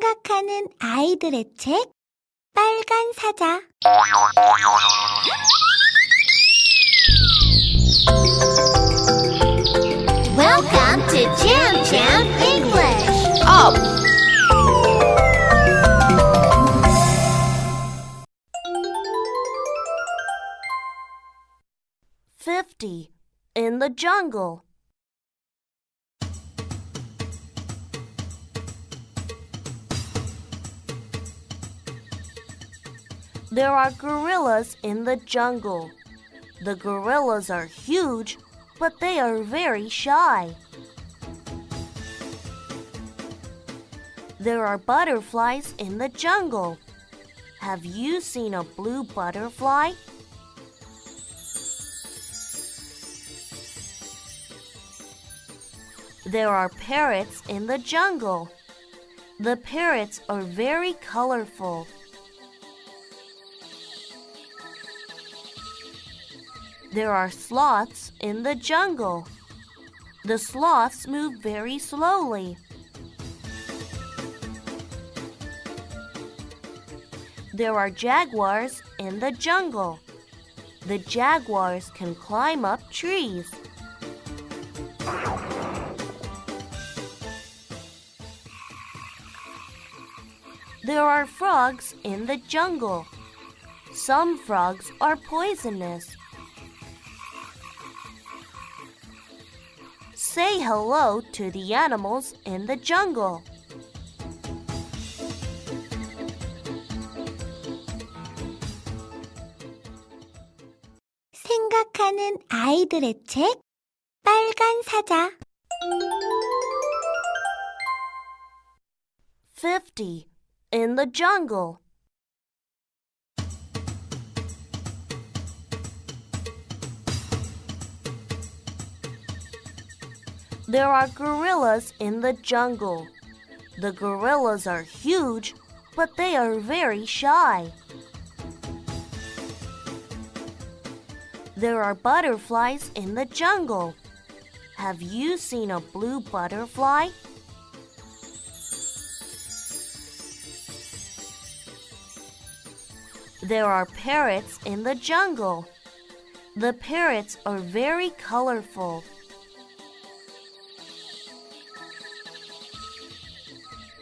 생각하는 아이들의 책 빨간 사자 Welcome to Jam Jam English. Up! Fifty in the jungle. There are gorillas in the jungle. The gorillas are huge, but they are very shy. There are butterflies in the jungle. Have you seen a blue butterfly? There are parrots in the jungle. The parrots are very colorful. There are sloths in the jungle. The sloths move very slowly. There are jaguars in the jungle. The jaguars can climb up trees. There are frogs in the jungle. Some frogs are poisonous. Say hello to the animals in the jungle. 생각하는 아이들의 책 빨간 사자 Fifty in the jungle. There are gorillas in the jungle. The gorillas are huge, but they are very shy. There are butterflies in the jungle. Have you seen a blue butterfly? There are parrots in the jungle. The parrots are very colorful.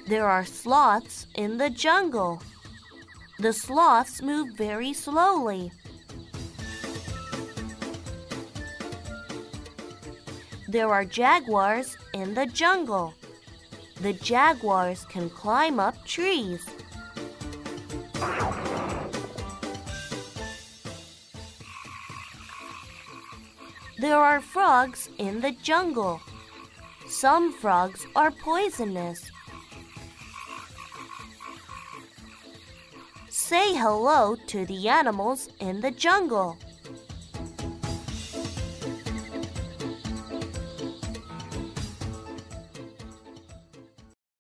There are sloths in the jungle. The sloths move very slowly. There are jaguars in the jungle. The jaguars can climb up trees. There are frogs in the jungle. Some frogs are poisonous. Say hello to the animals in the jungle.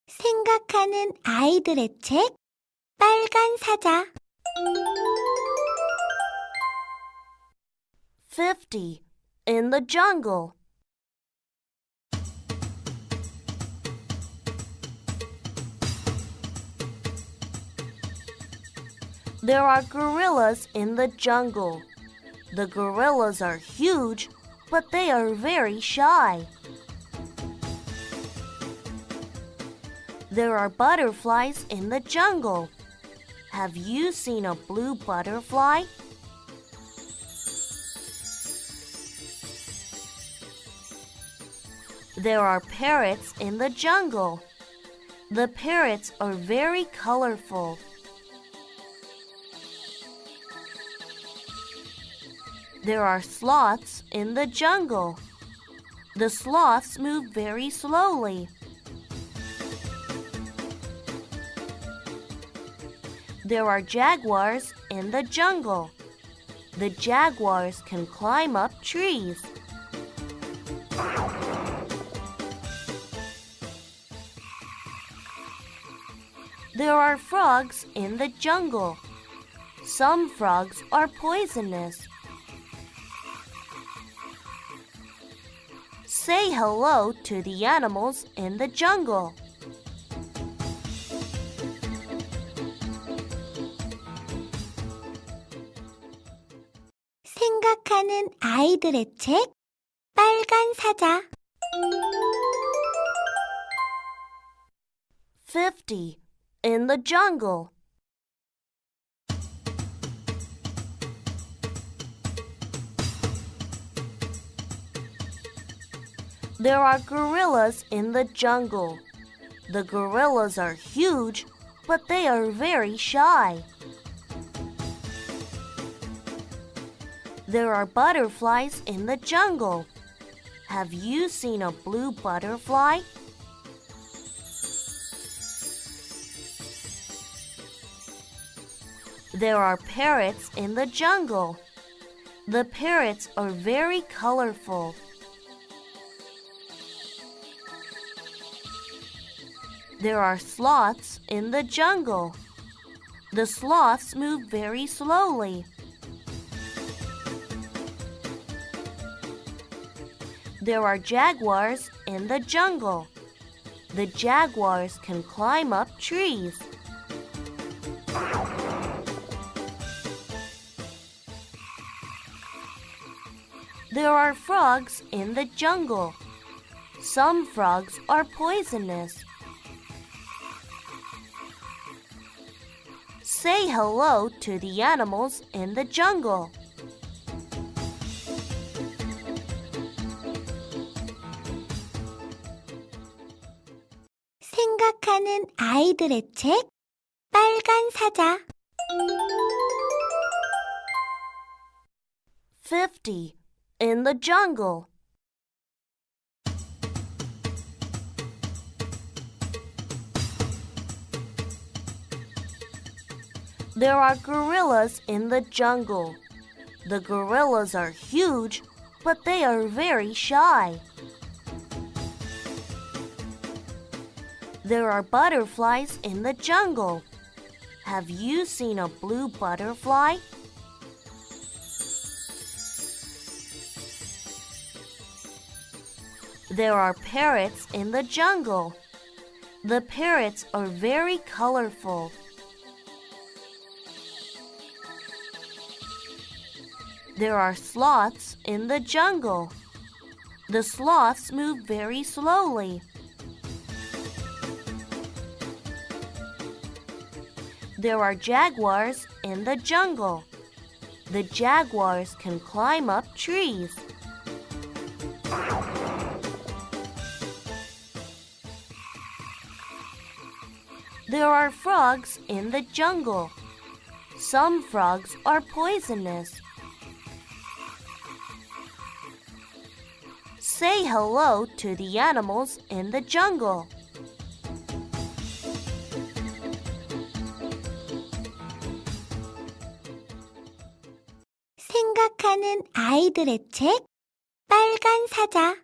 생각하는 아이들의 책 빨간 사자 Fifty in the jungle. There are gorillas in the jungle. The gorillas are huge, but they are very shy. There are butterflies in the jungle. Have you seen a blue butterfly? There are parrots in the jungle. The parrots are very colorful. There are sloths in the jungle. The sloths move very slowly. There are jaguars in the jungle. The jaguars can climb up trees. There are frogs in the jungle. Some frogs are poisonous. say hello to the animals in the jungle. 50. In the jungle There are gorillas in the jungle. The gorillas are huge, but they are very shy. There are butterflies in the jungle. Have you seen a blue butterfly? There are parrots in the jungle. The parrots are very colorful. There are sloths in the jungle. The sloths move very slowly. There are jaguars in the jungle. The jaguars can climb up trees. There are frogs in the jungle. Some frogs are poisonous. Say hello to the animals in the jungle. 생각하는 아이들의 책 빨간 사자 50. In the jungle. There are gorillas in the jungle. The gorillas are huge, but they are very shy. There are butterflies in the jungle. Have you seen a blue butterfly? There are parrots in the jungle. The parrots are very colorful. There are sloths in the jungle. The sloths move very slowly. There are jaguars in the jungle. The jaguars can climb up trees. There are frogs in the jungle. Some frogs are poisonous. Say hello to the animals in the jungle. 생각하는 아이들의 책 빨간 사자